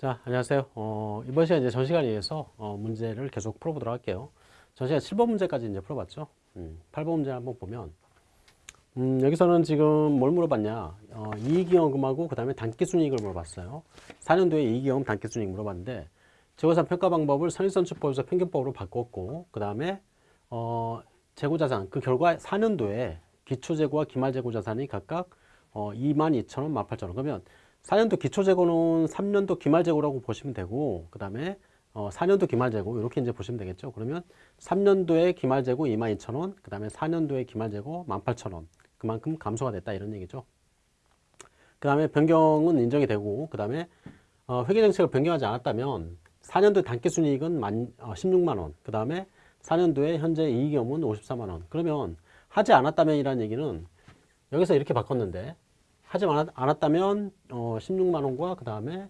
자, 안녕하세요. 어, 이번 시간 이제 전 시간에 의해서 어, 문제를 계속 풀어보도록 할게요. 전 시간 7번 문제까지 이제 풀어봤죠. 음, 8번 문제 한번 보면, 음, 여기서는 지금 뭘 물어봤냐. 어, 이익이익금하고 그 다음에 단기순이익을 물어봤어요. 4년 도에 이익이익금 단기순이익 물어봤는데, 재고산 평가 방법을 선인선출법에서 평균법으로 바꿨고, 그 다음에, 어, 재고자산, 그 결과 4년도에 기초재고와 기말재고자산이 각각 어, 22,000원, 18,000원. 그러면 4년도 기초재고는 3년도 기말재고라고 보시면 되고 그 다음에 어, 4년도 기말재고 이렇게 이제 보시면 되겠죠. 그러면 3년도에 기말재고 22,000원 그 다음에 4년도에 기말재고 18,000원 그만큼 감소가 됐다 이런 얘기죠. 그 다음에 변경은 인정이 되고 그 다음에 어, 회계정책을 변경하지 않았다면 4년도 단기순이익은 만, 어, 16만원 그 다음에 4년도에 현재 이익이익은 54만원 그러면 하지 않았다면 이라는 얘기는 여기서 이렇게 바꿨는데 하지 않았다면 어, 16만 원과 그 다음에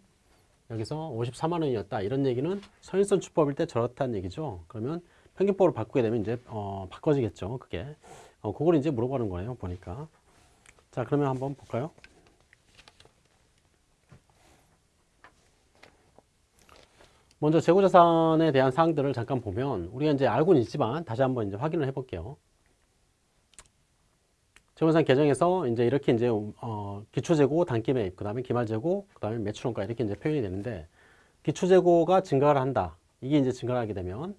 여기서 54만 원이었다. 이런 얘기는 선인선 주법일 때 저렇다는 얘기죠. 그러면 평균법으로 바꾸게 되면 이제 어, 바꿔지겠죠 그게. 어, 그걸 이제 물어보는 거예요 보니까. 자 그러면 한번 볼까요? 먼저 재고자산에 대한 사항들을 잠깐 보면 우리가 이제 알고는 있지만 다시 한번 이제 확인을 해 볼게요 재원산 계정에서 이제 이렇게 이제 어, 기초재고, 단기매입, 그 다음에 기말재고, 그 다음에 매출원가 이렇게 이제 표현이 되는데 기초재고가 증가를 한다. 이게 이제 증가를 하게 되면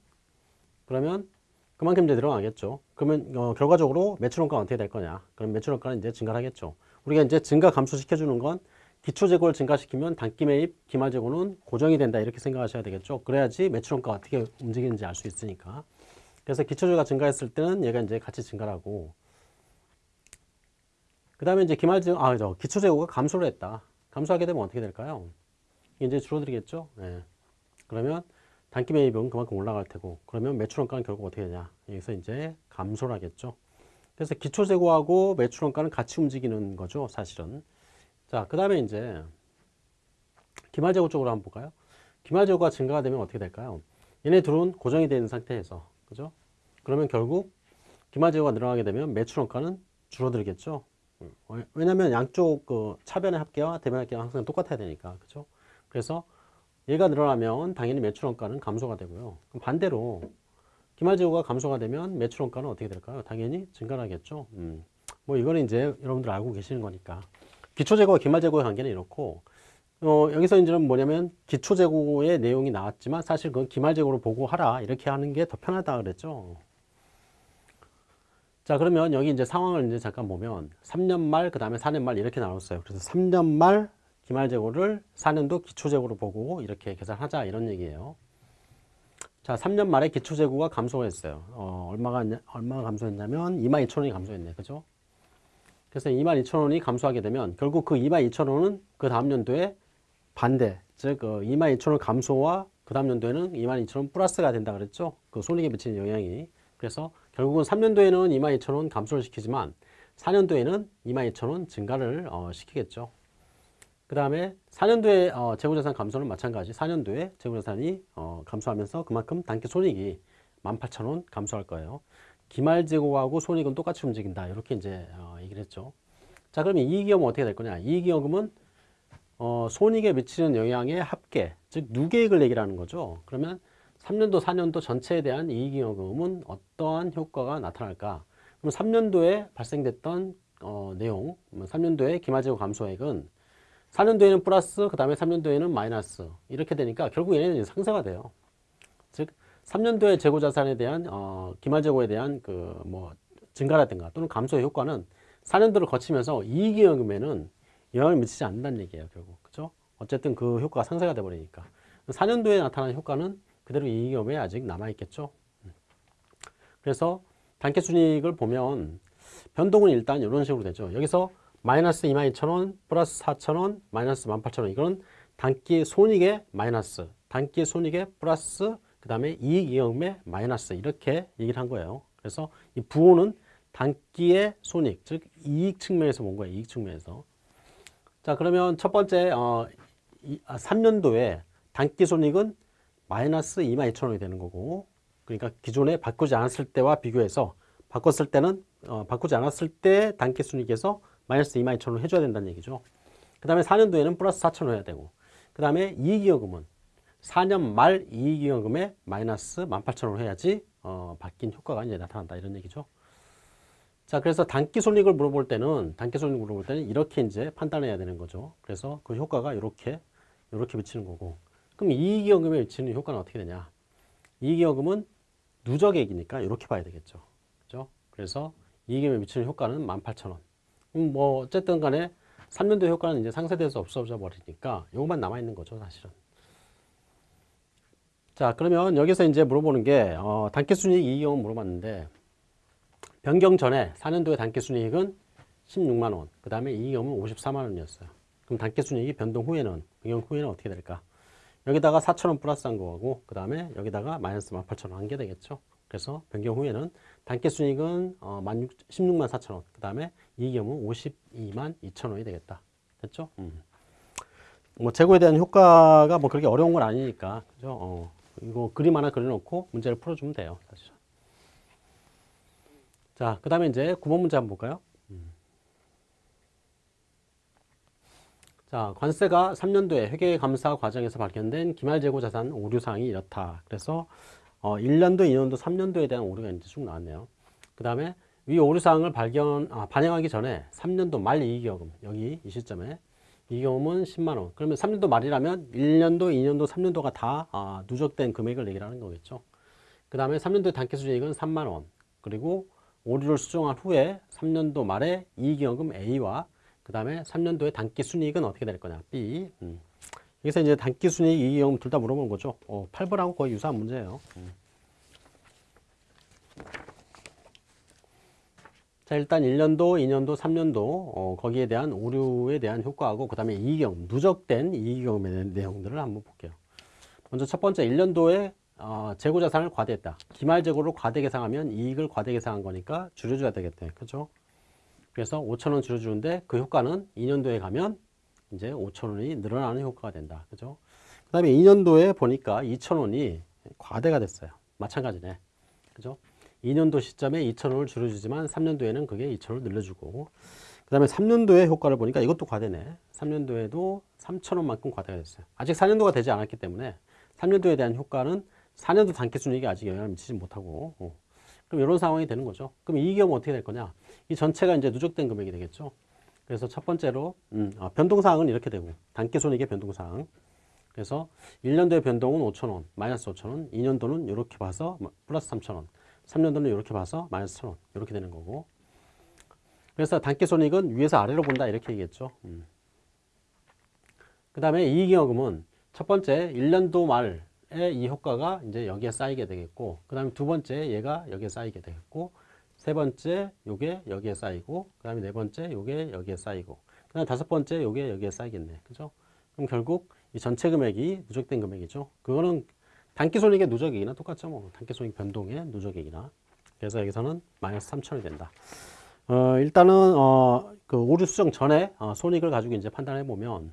그러면 그만큼 이제 늘어나겠죠. 그러면 어, 결과적으로 매출원가가 어떻게 될 거냐? 그럼 매출원가는 이제 증가를 하겠죠. 우리가 이제 증가 감소시켜 주는 건 기초재고를 증가시키면 단기매입, 기말재고는 고정이 된다 이렇게 생각하셔야 되겠죠. 그래야지 매출원가가 어떻게 움직이는지 알 수 있으니까. 그래서 기초재고가 증가했을 때는 얘가 이제 같이 증가를 하고 그 다음에 이제 기말재 아, 저 기초재고가 감소를 했다. 감소하게 되면 어떻게 될까요? 이제 줄어들겠죠? 예. 그러면 단기 매입은 그만큼 올라갈 테고, 그러면 매출원가는 결국 어떻게 되냐? 여기서 이제 감소를 하겠죠. 그래서 기초재고하고 매출원가는 같이 움직이는 거죠, 사실은. 자, 그 다음에 이제 기말재고 쪽으로 한번 볼까요? 기말재고가 증가가 되면 어떻게 될까요? 얘네 둘은 고정이 되는 상태에서, 그죠? 그러면 결국 기말재고가 늘어나게 되면 매출원가는 줄어들겠죠. 어, 왜냐면 양쪽 그 차변의 합계와 대변 합계가 항상 똑같아야 되니까. 그죠 그래서 얘가 늘어나면 당연히 매출원가는 감소가 되고요. 반대로 기말재고가 감소가 되면 매출원가는 어떻게 될까요? 당연히 증가하겠죠? 음. 뭐 이거는 이제 여러분들 알고 계시는 거니까. 기초재고와 기말재고의 관계는 이렇고 어, 여기서 이제는 뭐냐면 기초재고의 내용이 나왔지만 사실 그건 기말재고로 보고 하라. 이렇게 하는 게 더 편하다 그랬죠 자 그러면 여기 이제 상황을 이제 잠깐 보면 3년 말 그 다음에 4년 말 이렇게 나눴어요. 그래서 3년 말 기말 재고를 4년도 기초 재고로 보고 이렇게 계산하자 이런 얘기예요. 자 3년 말에 기초 재고가 감소했어요. 어, 얼마가 얼마가 감소했냐면 22,000원이 감소했네. 그죠? 그래서 22,000원이 감소하게 되면 결국 그 22,000원은 그 다음 연도에 반대. 즉그 22,000원 감소와 그 다음 연도에는 22,000원 플러스가 된다 그랬죠? 그 손익에 미치는 영향이. 그래서 결국은 3년도에는 22,000원 감소를 시키지만 4년도에는 22,000원 증가를 어, 시키겠죠. 그 다음에 4년도에 어, 재고자산 감소는 마찬가지 4년도에 재고자산이 어, 감소하면서 그만큼 단기 손익이 18,000원 감소할 거예요. 기말 재고하고 손익은 똑같이 움직인다. 이렇게 이제 어, 얘기를 했죠. 자 그러면 이익이익은 어떻게 될 거냐. 이익이익은 어, 손익에 미치는 영향의 합계, 즉 누계익을 얘기하는 거죠. 그러면 3년도, 4년도 전체에 대한 이익잉여금은 어떠한 효과가 나타날까? 그럼 3년도에 발생됐던 어, 내용, 3년도에 뭐 기말재고 감소액은 4년도에는 플러스, 그 다음에 3년도에는 마이너스 이렇게 되니까 결국 얘네는 상쇄가 돼요. 즉 3년도에 재고자산에 대한 어, 기말재고에 대한 그 뭐 증가라든가 또는 감소의 효과는 4년도를 거치면서 이익잉여금에는 영향을 미치지 않는다는 얘기예요. 결국 그죠? 어쨌든 그 효과가 상쇄가 돼버리니까 4년도에 나타나는 효과는 그대로 이익업에 아직 남아있겠죠. 그래서 단계 순이익을 보면 변동은 일단 이런 식으로 되죠. 여기서 마이너스 22,000원 플러스 4,000원 마이너스 18,000원 이거는 단기 손익의 마이너스 단기 손익의 플러스 그 다음에 이익 이익의 마이너스 이렇게 얘기를 한 거예요. 그래서 이 부호는 단기의 손익 즉 이익 측면에서 본 거예요. 이익 측면에서 자 그러면 첫 번째 어, 이, 아, 3년도에 단기 손익은 마이너스 22,000원이 되는 거고 그러니까 기존에 바꾸지 않았을 때와 비교해서 바꿨을 때는 어, 바꾸지 않았을 때 단기 순이익에서 마이너스 22,000원 해줘야 된다는 얘기죠. 그 다음에 4년도에는 플러스 4,000원 해야 되고 그 다음에 이익이익금은 4년 말 이익이익금에 마이너스 18,000원을 해야지 어, 바뀐 효과가 이제 나타난다 이런 얘기죠. 자, 그래서 단기 손익을 물어볼 때는 단기 손익을 물어볼 때는 이렇게 이제 판단해야 되는 거죠. 그래서 그 효과가 이렇게 이렇게 미치는 거고. 그럼 이익이익금에 미치는 효과는 어떻게 되냐? 이익이익금은 누적액이니까 이렇게 봐야 되겠죠. 그죠? 그래서 이익이익금에 미치는 효과는 18,000원. 음, 뭐 어쨌든 간에 3년도 효과는 이제 상쇄돼서 없어져 버리니까 요것만 남아 있는 거죠, 사실은. 자, 그러면 여기서 이제 물어보는 게 어, 단기 순이익 이익은 물어봤는데 변경 전에 4년도에 단기 순이익은 16만 원, 그 다음에 이익은 54만 원이었어요. 그럼 단기 순이익이 변동 후에는 변경 후에는 어떻게 될까? 여기다가 4천 원 플러스한 거고, 그 다음에 여기다가 마이너스 18,000원 한 게 되겠죠. 그래서 변경 후에는 단기 순이익은 어, 16만 4천 원, 그 다음에 이익은 52만 2천 원이 되겠다. 됐죠? 음. 뭐 재고에 대한 효과가 뭐 그렇게 어려운 건 아니니까, 그죠? 어, 이거 그림 하나 그려놓고 문제를 풀어주면 돼요, 사실은. 자, 그 다음에 이제 9번 문제 한번 볼까요? 자, 관세가 3년도에 회계 감사 과정에서 발견된 기말재고 자산 오류 사항이 이렇다. 그래서 어, 1년도, 2년도, 3년도에 대한 오류가 이제 쭉 나왔네요. 그 다음에 위 오류 사항을 발견, 아, 반영하기 전에 3년도 말 이익여금, 여기 이 시점에 이익여금은 10만 원. 그러면 3년도 말이라면 1년도, 2년도, 3년도가 다 아, 누적된 금액을 얘기하는 거겠죠. 그 다음에 3년도 단기 수익은 3만 원. 그리고 오류를 수정한 후에 3년도 말에 이익여금 A와 그 다음에 3년도에 단기 순이익은 어떻게 될 거냐 B 음. 여기서 이제 단기 순이익 이익여금 둘다 물어보는 거죠 어, 8번하고 거의 유사한 문제예요 음. 자 일단 1년도 2년도 3년도 어, 거기에 대한 오류에 대한 효과하고 그 다음에 이익여금 누적된 대한 내용들을 한번 볼게요 먼저 첫 번째 1년도에 어, 재고자산을 과대했다. 기말재고를 과대 계상하면 이익을 과대 계상한 거니까 줄여줘야 되겠대. 그죠? 그래서 5천원 줄여주는데 그 효과는 2년도에 가면 이제 5천원이 늘어나는 효과가 된다. 그죠? 그 다음에 2년도에 보니까 2천원이 과대가 됐어요. 마찬가지네. 그죠? 2년도 시점에 2천원을 줄여주지만 3년도에는 그게 2천원을 늘려주고 그 다음에 3년도의 효과를 보니까 이것도 과대네. 3년도에도 3천원만큼 과대가 됐어요. 아직 4년도가 되지 않았기 때문에 3년도에 대한 효과는 4년도 단기 순이익에 아직 영향을 미치지 못하고 어. 그럼 이런 상황이 되는 거죠. 그럼 이 경우 어떻게 될 거냐? 이 전체가 이제 누적된 금액이 되겠죠. 그래서 첫 번째로 음, 아, 변동사항은 이렇게 되고 단기순이익의 변동사항 그래서 1년도의 변동은 5천원 마이너스 5천원 2년도는 이렇게 봐서 플러스 3천원 3년도는 이렇게 봐서 마이너스 1천원 이렇게 되는 거고 그래서 단기순이익은 위에서 아래로 본다 이렇게 얘기했죠. 음. 그 다음에 이익여금은 첫 번째 1년도 말 이 효과가 이제 여기에 쌓이게 되겠고 그 다음에 두 번째 얘가 여기에 쌓이게 되겠고 세 번째 요게 여기에 쌓이고 그 다음에 네 번째 요게 여기에 쌓이고 그 다음에 다섯 번째 요게 여기에 쌓이겠네. 그죠? 그럼 결국 이 전체 금액이 누적된 금액이죠. 그거는 단기손익의 누적액이나 똑같죠 뭐. 단기손익 변동의 누적액이나. 그래서 여기서는 마이너스 3천이 된다. 어, 일단은 어, 그 오류 수정 전에 어, 손익을 가지고 이제 판단해 보면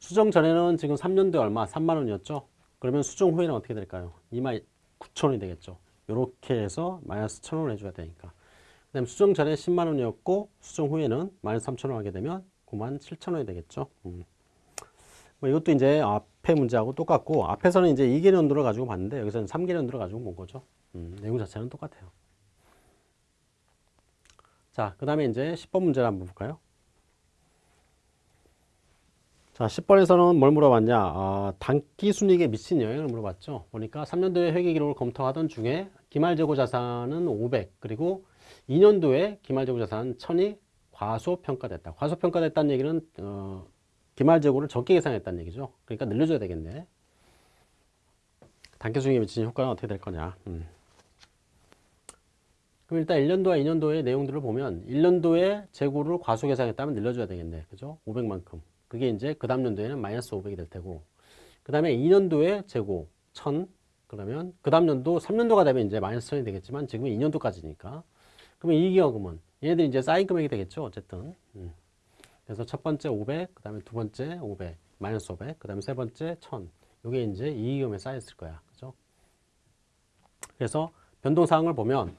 수정 전에는 지금 3년도에 얼마? 3만 원이었죠? 그러면 수정 후에는 어떻게 될까요? 2만 9천 원이 되겠죠. 이렇게 해서 마이너스 1천 원을 해줘야 되니까. 그 다음에 수정 전에 10만 원이었고 수정 후에는 마이너스 3천 원 하게 되면 9만 7천 원이 되겠죠. 음. 뭐 이것도 이제 앞에 문제하고 똑같고 앞에서는 이제 2개년도를 가지고 봤는데 여기서는 3개년도를 가지고 본 거죠. 음, 내용 자체는 똑같아요. 자, 그 다음에 이제 10번 문제를 한번 볼까요? 자, 10번에서는 뭘 물어봤냐? 아, 단기 순이익에 미친 영향을 물어봤죠. 보니까 3년도에 회계 기록을 검토하던 중에 기말재고 자산은 500, 그리고 2년도에 기말재고 자산 1000이 과소평가됐다. 과소평가됐다는 얘기는 어, 기말재고를 적게 계산했다는 얘기죠. 그러니까 늘려줘야 되겠네. 단기 순이익에 미치는 효과는 어떻게 될 거냐? 음. 그럼 일단 1년도와 2년도의 내용들을 보면 1년도에 재고를 과소 계산했다면 늘려줘야 되겠네. 그죠? 500만큼. 그게 이제 그 다음 년도에는 마이너스 500이 될 테고 그 다음에 2년도에 재고 1000 그러면 그 다음 년도 3년도가 되면 이제 마이너스 1000이 되겠지만 지금은 2년도까지니까. 그러면 이기여금은 얘네들이 이제 쌓인 금액이 되겠죠 어쨌든. 음. 그래서 첫 번째 500 그 다음에 두 번째 500 마이너스 500 그 다음에 세 번째 1000 요게 이제 이익금에 쌓였을 거야. 그죠? 그래서 변동사항을 보면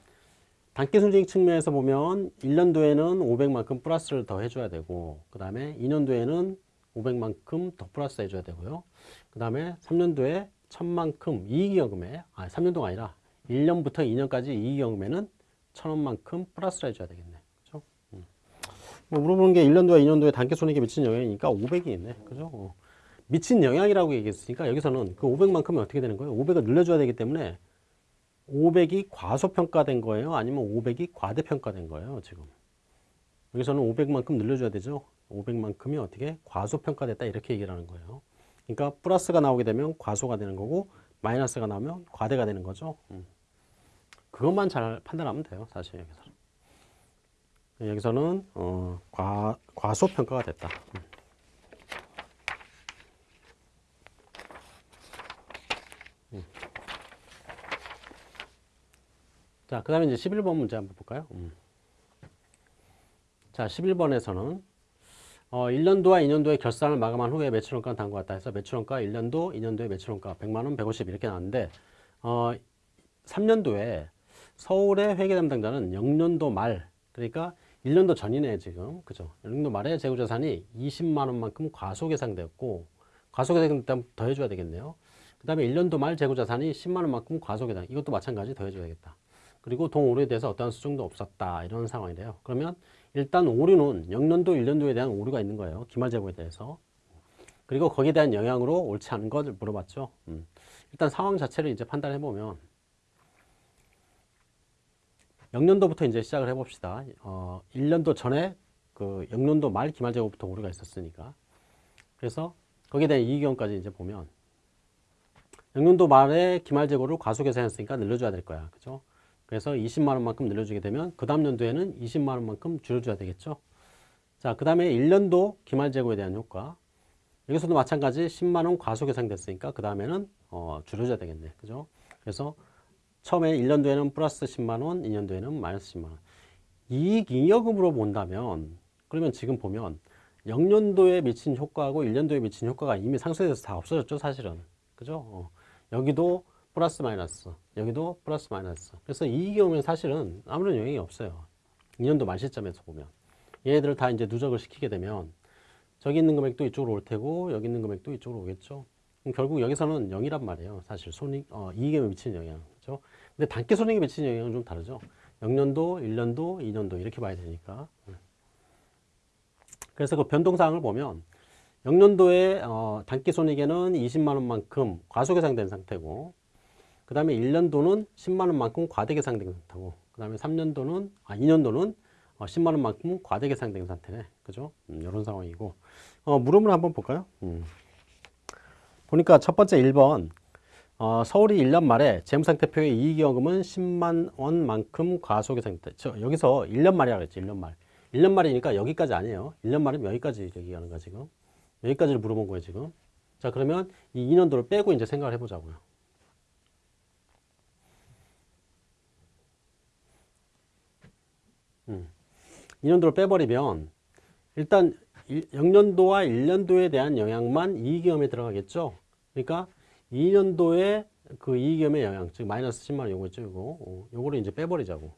단기 순이익 측면에서 보면 1년도에는 500만큼 플러스를 더 해줘야 되고 그 다음에 2년도에는 500만큼 더 플러스 해줘야 되고요. 그 다음에 3년도에 1000만큼 이익이익금에 아 3년도가 아니라 1년부터 2년까지 이익이익금에는 1000원만큼 플러스를 해줘야 되겠네. 그죠? 음. 뭐 물어보는 게 1년도와 2년도에 단기 손익에 미치는 영향이니까 500이 있네. 그죠? 어. 미친 영향이라고 얘기했으니까 여기서는 그 500만큼이 어떻게 되는 거예요? 500을 늘려줘야 되기 때문에 500이 과소평가된 거예요? 아니면 500이 과대평가된 거예요? 지금. 여기서는 500만큼 늘려줘야 되죠? 500만큼이 어떻게 과소평가됐다 이렇게 얘기를 하는 거예요. 그러니까 플러스가 나오게 되면 과소가 되는 거고 마이너스가 나오면 과대가 되는 거죠. 음. 그것만 잘 판단하면 돼요. 사실 여기서는. 여기서는 어, 과, 과소평가가 됐다. 음. 음. 자, 그 다음에 이제 11번 문제 한번 볼까요? 음. 자, 11번에서는 어, 1년도와 2년도의 결산을 마감한 후에 매출원가 당구했다 해서 매출원가 1년도, 2년도의 매출원가 100만원, 150 이렇게 나왔는데 어, 3년도에 서울의 회계 담당자는 0년도 말 그러니까 1년도 전이네 지금. 그죠? 1년도 말에 재고자산이 20만원만큼 과소계상되었고 과소계상 더 해줘야 되겠네요. 그 다음에 1년도 말 재고자산이 10만원만큼 과소계상 이것도 마찬가지 더 해줘야겠다. 그리고 동오류에 대해서 어떠한 수정도 없었다 이런 상황이래요. 그러면 일단 오류는 0년도, 1년도에 대한 오류가 있는 거예요. 기말재고에 대해서. 그리고 거기에 대한 영향으로 옳지 않은 것을 물어봤죠. 음. 일단 상황 자체를 이제 판단해 보면 0년도부터 이제 시작을 해봅시다. 어, 1년도 전에 그 0년도 말 기말재고부터 오류가 있었으니까. 그래서 거기에 대한 이익경까지 이제 보면 0년도 말에 기말 재고를 과소 계산했으니까 늘려줘야 될 거야. 그죠? 그래서 20만 원만큼 늘려주게 되면 그 다음 연도에는 20만 원만큼 줄여줘야 되겠죠. 자, 그 다음에 1년도 기말 재고에 대한 효과. 여기서도 마찬가지 10만 원 과소 계상 됐으니까 그 다음에는 어, 줄여줘야 되겠네. 그죠? 그래서 처음에 1년도에는 플러스 10만 원, 2년도에는 마이너스 10만 원. 이익 잉여금으로 본다면 그러면 지금 보면 0년도에 미친 효과하고 1년도에 미친 효과가 이미 상쇄돼서 다 없어졌죠, 사실은. 그죠? 어. 여기도 플러스 마이너스. 여기도 플러스 마이너스. 그래서 이 경우는 사실은 아무런 영향이 없어요. 2년도 말 시점에서 보면. 얘네들을 다 이제 누적을 시키게 되면 저기 있는 금액도 이쪽으로 올 테고 여기 있는 금액도 이쪽으로 오겠죠? 결국 여기서는 0이란 말이에요. 사실 손익 어, 이익에 미치는 영향. 그죠? 근데 단기 손익에 미치는 영향은 좀 다르죠. 0년도 1년도 2년도 이렇게 봐야 되니까. 그래서 그 변동사항을 보면 0년도에 어, 단기 손익에는 20만 원만큼 과소계상된 상태고 그 다음에 1년도는 10만원만큼 과대계상된 상태고 그 다음에 3년도는 아 2년도는 어, 10만원만큼 과대계상된 상태네. 그죠? 음, 이런 상황이고. 어, 물음을 한번 볼까요? 음. 보니까 첫 번째 1번. 어, 서울이 1년 말에 재무상태표의 이익이익금은 10만 원만큼 과소계상됐다 저, 여기서 1년 말이라고 그랬지 1년 말. 1년 말이니까 여기까지 아니에요. 1년 말이면 여기까지 얘기하는 거야 지금. 여기까지를 물어본 거예요 지금. 자 그러면 이 2년도를 빼고 이제 생각을 해보자고요 음. 2년도를 빼버리면 일단 0년도와 1년도에 대한 영향만 이익위험에 들어가겠죠. 그러니까 2년도에 그 이익위험의 영향, 즉 마이너스 10만원 요거죠. 요거. 어, 요거를 이제 빼버리자고.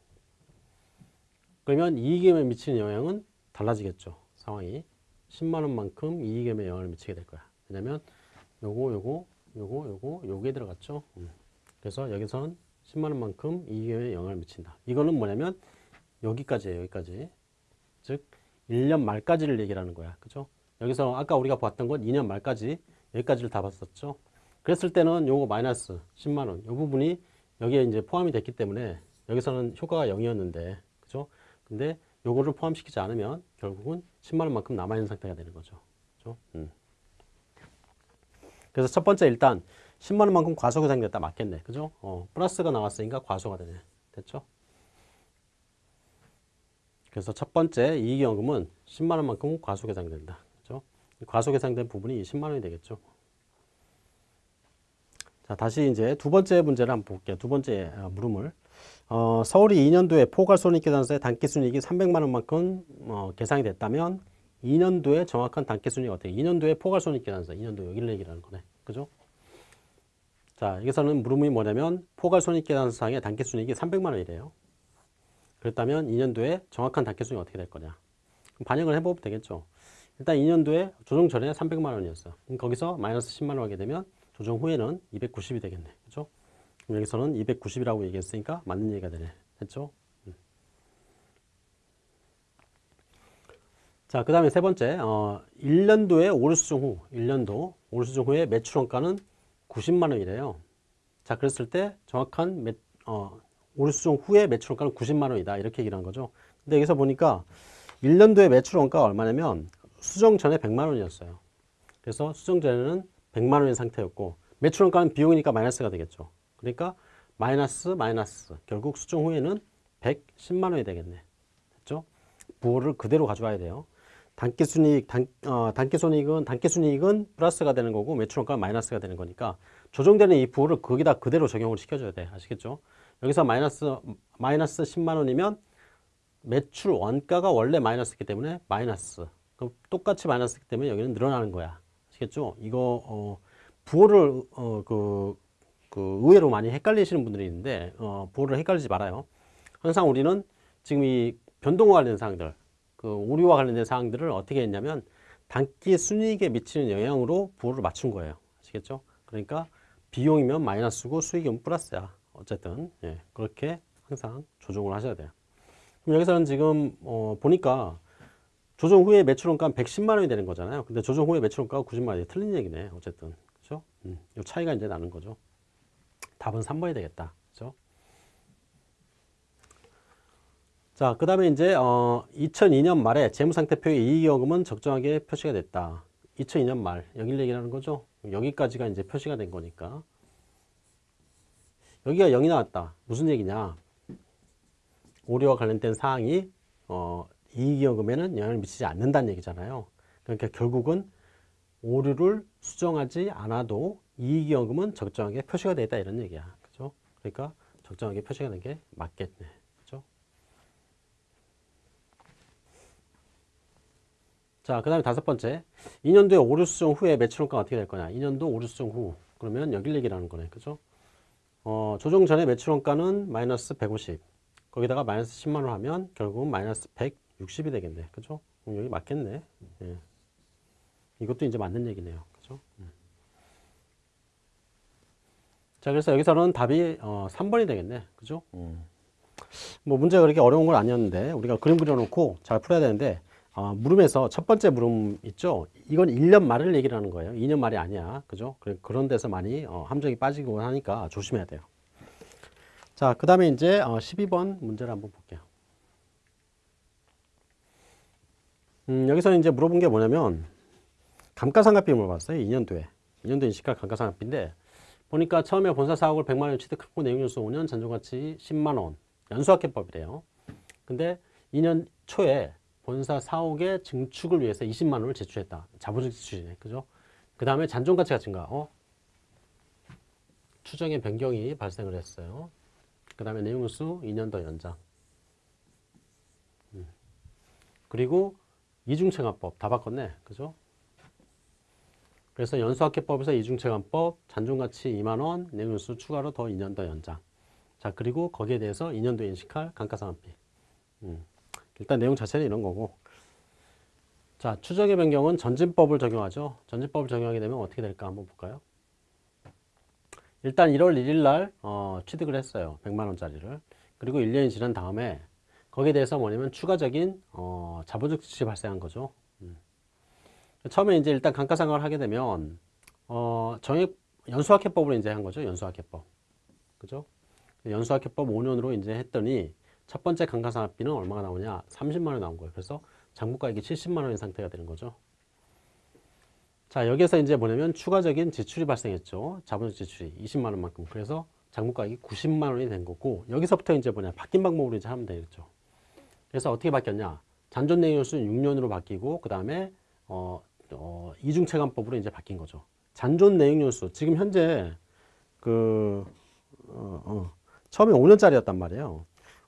그러면 이익위험에 미치는 영향은 달라지겠죠. 상황이. 10만원만큼 이익위험에 영향을 미치게 될 거야. 왜냐면 요거, 요거, 요거, 요거, 요게 들어갔죠. 음. 그래서 여기서는 10만원만큼 이익위험에 영향을 미친다. 이거는 뭐냐면 여기까지예요. 여기까지. 즉 1년 말까지를 얘기를 하는 거야. 그죠? 여기서 아까 우리가 봤던 건 2년 말까지 여기까지를 다 봤었죠. 그랬을 때는 요거 마이너스 10만 원. 요 부분이 여기에 이제 포함이 됐기 때문에 여기서는 효과가 0이었는데 그죠? 근데 요거를 포함시키지 않으면 결국은 10만 원만큼 남아 있는 상태가 되는 거죠. 그죠? 음. 그래서 첫 번째 일단 10만 원만큼 과소계상됐다 맞겠네. 그죠? 어, 플러스가 나왔으니까 과소가 되네. 됐죠? 그래서 첫 번째 이익연금은 10만 원만큼 과소계상된다. 그죠? 과소계상된 부분이 10만 원이 되겠죠. 자, 다시 이제 두 번째 문제를 한번 볼게요. 두 번째 어, 물음을. 어, 서울이 2년도에 포괄손익계산서에 단기순이익이 300만 원만큼 어, 계상이 됐다면 2년도에 정확한 단기순이익이 어떻게? 2년도에 포괄손익계산서, 2년도 여기를 얘기하는 거네. 그죠? 자, 여기서는 물음이 뭐냐면 포괄손익계산서상의 단기순이익이 300만 원이래요. 그랬다면 2년도에 정확한 단계수익이 어떻게 될 거냐. 반영을 해보면 되겠죠. 일단 2년도에 조정 전에 300만 원이었어. 거기서 마이너스 10만 원 하게 되면 조정 후에는 290이 되겠네. 그죠? 여기서는 290이라고 얘기했으니까 맞는 얘기가 되네. 됐죠? 음. 자, 그 다음에 세 번째, 어, 1년도에 오류수정 후, 1년도 오류수정 후에 매출 원가는 90만 원이래요. 자, 그랬을 때 정확한 매, 어, 오류수정 후에 매출 원가는 90만 원이다. 이렇게 얘기를 한 거죠. 근데 여기서 보니까 1년도에 매출 원가가 얼마냐면 수정 전에 100만 원이었어요. 그래서 수정 전에는 100만 원인 상태였고 매출 원가는 비용이니까 마이너스가 되겠죠. 그러니까 마이너스 마이너스 결국 수정 후에는 110만 원이 되겠네. 됐죠? 부호를 그대로 가져와야 돼요. 단기순이익, 단, 어, 단기순이익은 단기순이익은 플러스가 되는 거고 매출원가 마이너스가 되는 거니까 조정되는 이 부호를 거기다 그대로 적용을 시켜줘야 돼. 아시겠죠? 여기서 마이너스 마이너스 10만 원이면 매출 원가가 원래 마이너스이기 때문에 마이너스. 그럼 똑같이 마이너스이기 때문에 여기는 늘어나는 거야. 아시겠죠? 이거 어, 부호를 어, 그, 그 의외로 많이 헷갈리시는 분들이 있는데 어, 부호를 헷갈리지 말아요. 항상 우리는 지금 이 변동과 관련된 사항들 그 오류와 관련된 사항들을 어떻게 했냐면 단기 순이익에 미치는 영향으로 부호를 맞춘 거예요. 아시겠죠? 그러니까 비용이면 마이너스고 수익이면 플러스야. 어쨌든 예, 그렇게 항상 조정을 하셔야 돼요. 그럼 여기서는 지금 어, 보니까 조정 후에 매출원가는 110만 원이 되는 거잖아요. 근데 조정 후에 매출원가가 90만 원이 틀린 얘기네. 어쨌든 그렇죠? 음, 이 차이가 이제 나는 거죠. 답은 3번이 되겠다. 그렇죠? 자, 그 다음에 이제, 어, 2002년 말에 재무상태표의 이익여금은 적정하게 표시가 됐다. 2002년 말, 여길 얘기하는 거죠. 여기까지가 이제 표시가 된 거니까. 여기가 0이 나왔다. 무슨 얘기냐. 오류와 관련된 사항이, 어, 이익여금에는 영향을 미치지 않는다는 얘기잖아요. 그러니까 결국은 오류를 수정하지 않아도 이익여금은 적정하게 표시가 되다 이런 얘기야. 그죠? 그러니까 적정하게 표시가 된게 맞겠네. 자, 그 다음에 다섯 번째. 2년도에 오류 수정 후에 매출원가가 어떻게 될 거냐. 2년도 오류 수정 후. 그러면 여길 얘기라는 거네. 그죠? 어, 조정 전에 매출원가는 마이너스 150. 거기다가 마이너스 10만원 하면 결국은 마이너스 160이 되겠네. 그죠? 그럼 여기 맞겠네. 예. 이것도 이제 맞는 얘기네요. 그죠? 음. 자, 그래서 여기서는 답이 어, 3번이 되겠네. 그죠? 음. 뭐 문제가 그렇게 어려운 건 아니었는데 우리가 그림 그려놓고 잘 풀어야 되는데 어, 물음에서 첫 번째 물음 있죠. 이건 1년 말을 얘기를 하는 거예요. 2년 말이 아니야. 그죠? 그런 데서 많이 어, 함정이 빠지고 하니까 조심해야 돼요. 자, 그 다음에 이제 어, 12번 문제를 한번 볼게요. 음, 여기서 이제 물어본 게 뭐냐면 감가상각비 물어봤어요. 2년도에. 2년도 인식할 감가상각비인데 보니까 처음에 본사 사옥을 100만 원 취득하고 내용연수 5년 잔존가치 10만 원 연수학회법이래요. 근데 2년 초에 본사 사옥의 증축을 위해서 20만 원을 제출했다. 자본적 지출이네. 그죠? 그 다음에 잔존가치가 증가. 어? 추정의 변경이 발생을 했어요. 그 다음에 내용수 2년 더 연장. 음. 그리고 이중채납법 다 바꿨네. 그죠? 그래서 연수학계법에서 이중채납법 잔존가치 2만원, 내용수 추가로 더 2년 더 연장. 자, 그리고 거기에 대해서 2년도 인식할 감가상각비. 음. 일단 내용 자체는 이런 거고. 자 추정의 변경은 전진법을 적용하죠. 전진법을 적용하게 되면 어떻게 될까 한번 볼까요? 일단 1월 1일 날 어, 취득을 했어요. 100만원짜리를. 그리고 1년이 지난 다음에 거기에 대해서 뭐냐면 추가적인 어, 자본적 지출이 발생한 거죠. 음. 처음에 이제 일단 감가상각을 하게 되면 어, 정액 연수학회법으로 이제 한 거죠. 연수학회법. 그죠? 연수학회법 5년으로 이제 했더니 첫 번째 감가상각비는 얼마가 나오냐? 30만 원 나온 거예요. 그래서 장부가액이 70만 원인 상태가 되는 거죠. 자, 여기에서 이제 뭐냐면 추가적인 지출이 발생했죠. 자본적 지출이 20만 원만큼. 그래서 장부가액이 90만 원이 된 거고 여기서부터 이제 뭐냐? 바뀐 방법으로 이제 하면 되겠죠. 그래서 어떻게 바뀌었냐? 잔존 내용수는 6년으로 바뀌고 그 다음에 어, 어, 이중체감법으로 이제 바뀐 거죠. 잔존 내용연수 지금 현재 그 어, 어, 처음에 5년짜리였단 말이에요.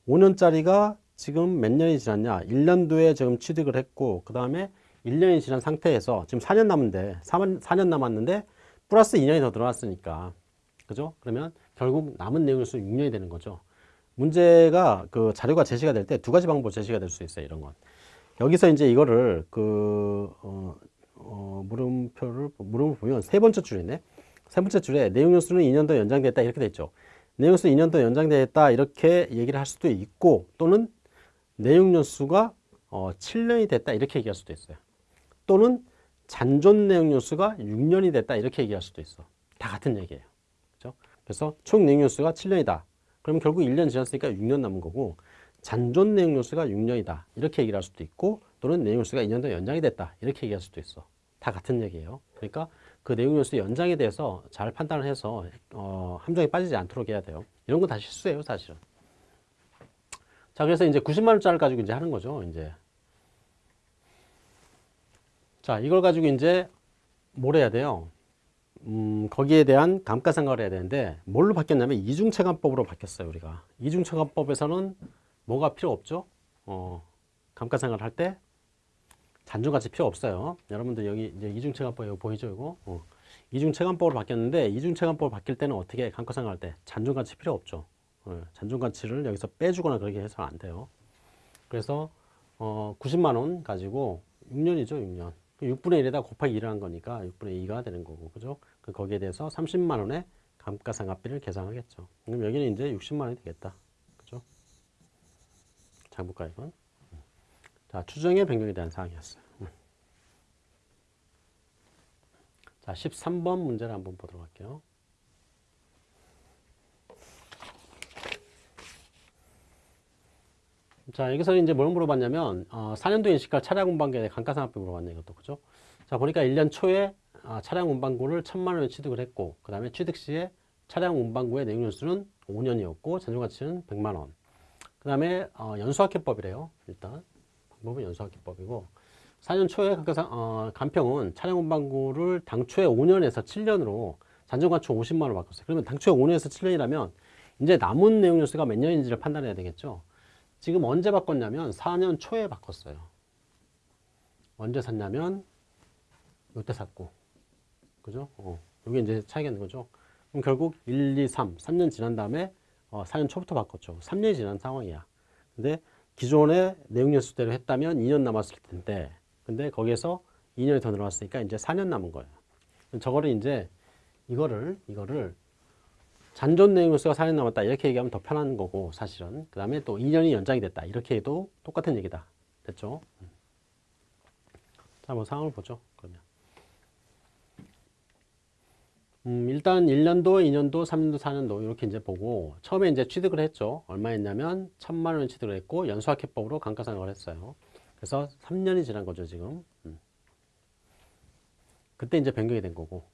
5년짜리가 지금 몇 년이 지났냐 1년도에 지금 취득을 했고 그 다음에 1년이 지난 상태에서 지금 4년 남은데 4년, 4년 남았는데 플러스 2년이 더 들어왔으니까 그죠? 그러면 결국 남은 내용수 6년이 되는 거죠 문제가 그 자료가 제시가 될 때 두 가지 방법 제시가 될 수 있어요 이런 건 여기서 이제 이거를 그, 어, 어, 물음표를, 물음을 보면 세 번째 줄이네. 세 번째 줄에 내용 연수는 2년 더 연장됐다 이렇게 돼 있죠. 내용 연수 2년 더 연장됐다 이렇게 얘기를 할 수도 있고 또는 내용 연수가 어, 7년이 됐다 이렇게 얘기할 수도 있어요. 또는 잔존 내용 연수가 6년이 됐다 이렇게 얘기할 수도 있어. 다 같은 얘기예요. 그렇죠? 그래서 총 내용 연수가 7년이다. 그럼 결국 1년 지났으니까 6년 남은 거고 잔존 내용 연수가 6년이다. 이렇게 얘기를 할 수도 있고 또는 내용 연수가 2년 더 연장이 됐다. 이렇게 얘기할 수도 있어. 다 같은 얘기예요. 그러니까 그 내용 연수 연장에 대해서 잘 판단을 해서 어, 함정에 빠지지 않도록 해야 돼요. 이런 건 다 실수예요, 사실은. 자, 그래서 이제 90만 원짜리 가지고 이제 하는 거죠, 이제. 자, 이걸 가지고 이제 뭘 해야 돼요? 음, 거기에 대한 감가상각을 해야 되는데 뭘로 바뀌었냐면 이중체감법으로 바뀌었어요, 우리가. 이중체감법에서는 뭐가 필요 없죠? 어, 감가상각을 할 때 잔존가치 필요 없어요. 여러분들 여기 이제 이중체감법 이거 보이죠, 이거? 어. 이중체감법으로 바뀌었는데 이중체감법 바뀔 때는 어떻게 감가상각할 때 잔존 가치 필요 없죠. 어, 잔존 가치를 여기서 빼주거나 그렇게 해서는 안 돼요. 그래서 어, 90만 원 가지고 6년이죠, 6년. 6분의 1에다 곱하기 1을 한 거니까 6분의 2가 되는 거고, 그죠? 그 거기에 대해서 30만 원의 감가상각비를 계산하겠죠. 그럼 여기는 이제 60만 원이 되겠다. 그죠? 장부가액은. 자, 추정의 변경에 대한 사항이었어요. 음. 자, 13번 문제를 한번 보도록 할게요. 자, 여기서 이제 뭘 물어봤냐면, 어, 4년도 인식할 차량 대해 감가상각비 물어봤네, 이것도. 그죠? 자, 보니까 1년 초에 아, 차량 운반구를 1000만 원에 취득을 했고, 그 다음에 취득 시에 차량 운반구의 내용 연수는 5년이었고, 잔존가치는 100만 원. 그 다음에 어, 연수학회법이래요, 일단. 방법은 연수학기법이고 4년 초에 감가상, 어, 간평은 차량 운반구를 당초에 5년에서 7년으로 잔존가치 50만 원을 바꿨어요. 그러면 당초에 5년에서 7년이라면 이제 남은 내용 연수가 몇 년인지를 판단해야 되겠죠. 지금 언제 바꿨냐면 4년 초에 바꿨어요. 언제 샀냐면 이때 샀고 그죠? 어, 이게 이제 차이가 있는 거죠. 그럼 결국 1, 2, 3, 3년 지난 다음에 어, 4년 초부터 바꿨죠. 3년이 지난 상황이야. 근데 기존의 내용 연수대로 했다면 2년 남았을 텐데 근데 거기에서 2년이 더 늘어났으니까 이제 4년 남은 거예요. 저거를 이제 이거를 이거를 잔존 내용 연수가 4년 남았다 이렇게 얘기하면 더 편한 거고 사실은 그 다음에 또 2년이 연장이 됐다 이렇게 해도 똑같은 얘기다 됐죠? 자, 뭐 상황을 보죠. 그러면 음, 일단 1년도, 2년도, 3년도, 4년도 이렇게 이제 보고 처음에 이제 취득을 했죠. 얼마 했냐면 1000만 원 취득을 했고 연수학회법으로 감가상각을 했어요. 그래서 3년이 지난 거죠, 지금. 음. 그때 이제 변경이 된 거고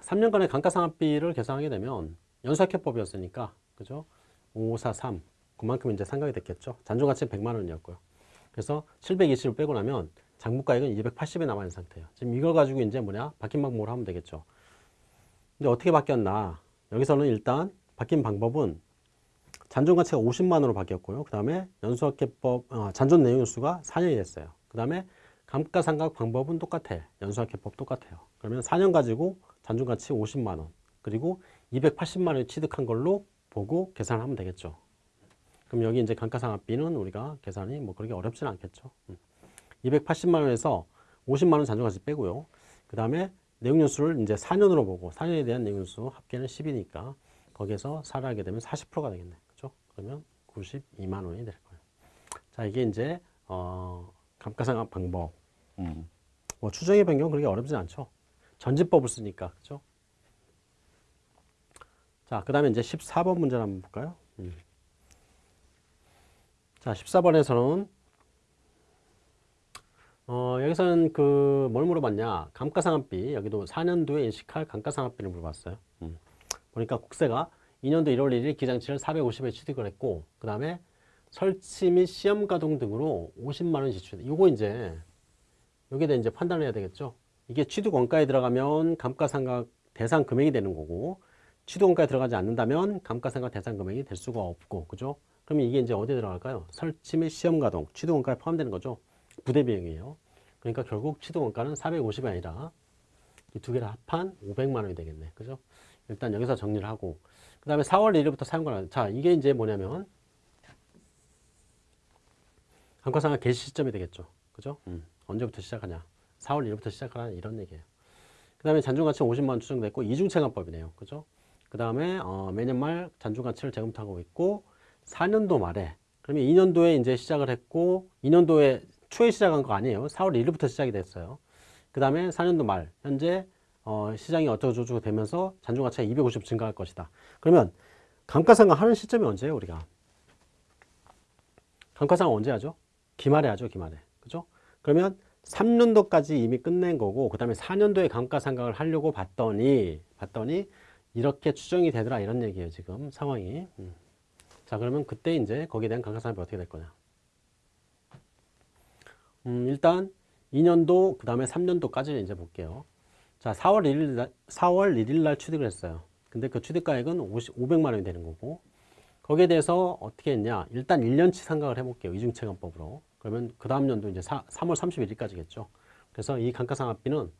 3년간의 감가상각비를 계산하게 되면 연수학회법이었으니까 그죠? 543 그만큼 이제 상각이 됐겠죠. 잔존가치는 100만 원이었고요. 그래서 720을 빼고 나면 장부가액은 280에 남아있는 상태예요. 지금 이걸 가지고 이제 뭐냐? 바뀐 방법으로 하면 되겠죠. 근데 어떻게 바뀌었나? 여기서는 일단 바뀐 방법은 잔존 가치가 50만 원으로 바뀌었고요. 그 다음에 연수학계법, 어, 잔존 내용수가 4년이 됐어요. 그 다음에 감가상각 방법은 똑같아. 연수학계법 똑같아요. 그러면 4년 가지고 잔존 가치 50만 원, 그리고 280만 원을 취득한 걸로 보고 계산하면 되겠죠. 그럼 여기 이제 감가상각비는 우리가 계산이 뭐 그렇게 어렵지는 않겠죠. 음. 280만 원에서 50만 원 잔존가치 빼고요. 그 다음에 내용연수를 이제 4년으로 보고 4년에 대한 내용연수 합계는 10이니까 거기에서 4를 하게 되면 40%가 되겠네. 그죠? 그러면 92만 원이 될 거예요. 자, 이게 이제 어, 감가상각 방법. 음. 뭐 추정의 변경 그렇게 어렵지 않죠. 전지법을 쓰니까. 그죠? 자, 그 다음에 이제 14번 문제를 한번 볼까요? 음. 자, 14번에서는 어, 여기서는 그 뭘 물어봤냐? 감가상각비. 여기도 4년도에 인식할 감가상각비를 물어봤어요. 음. 보니까 국세가 2년도 1월 1일 기장치를 450에 취득을 했고 그 다음에 설치 및 시험 가동 등으로 50만원 지출 이거 이제 여기에 대해 이제 판단을 해야 되겠죠? 이게 취득 원가에 들어가면 감가상각 대상 금액이 되는 거고 취득 원가에 들어가지 않는다면 감가상각 대상 금액이 될 수가 없고 그죠? 그러면 이게 이제 어디에 들어갈까요? 설치 및 시험 가동 취득 원가에 포함되는 거죠 부대 비용이에요. 그러니까 결국 취득 원가는 450이 아니라 이 두 개를 합한 500만 원이 되겠네. 그죠? 일단 여기서 정리를 하고 그 다음에 4월 1일부터 사용권을 자 이게 이제 뭐냐면 감가상각 개시 시점이 되겠죠. 그죠? 음. 언제부터 시작하냐? 4월 1일부터 시작하라 이런 얘기예요. 그 다음에 잔존가치 50만 원 추정됐고 이중체감법이네요. 그죠? 그 다음에 어, 매년 말 잔존가치를 재검토하고 있고 4년도 말에 그러면 2년도에 이제 시작을 했고 2년도에 초에 시작한 거 아니에요. 4월 1일부터 시작이 됐어요. 그 다음에 4년도 말 현재 어, 시장이 어쩌고저쩌고 되면서 잔존가치가 250 증가할 것이다. 그러면 감가상각 하는 시점이 언제예요, 우리가? 감가상각 언제 하죠? 기말에 하죠, 기말에. 그죠? 그러면 3년도까지 이미 끝낸 거고, 그 다음에 4년도에 감가상각을 하려고 봤더니, 봤더니, 이렇게 추정이 되더라, 이런 얘기예요, 지금 상황이. 음. 자, 그러면 그때 이제 거기에 대한 감가상각이 어떻게 될 거냐. 음, 일단 2년도, 그 다음에 3년도까지 이제 볼게요. 자, 4월 1일, 날, 4월 1일 날 취득을 했어요. 근데 그 취득가액은 50, 500만 원이 되는 거고, 거기에 대해서 어떻게 했냐. 일단 1년치 상각을 해볼게요. 이중체감법으로. 그러면 그 다음 연도 이제 4, 3월 31일까지겠죠. 그래서 이 감가상각비는